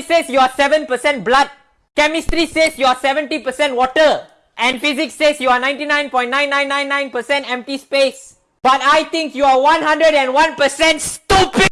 says you are 7% blood. Chemistry says you are 70% water. And physics says you are 99.9999% empty space. But I think you are 101% stupid.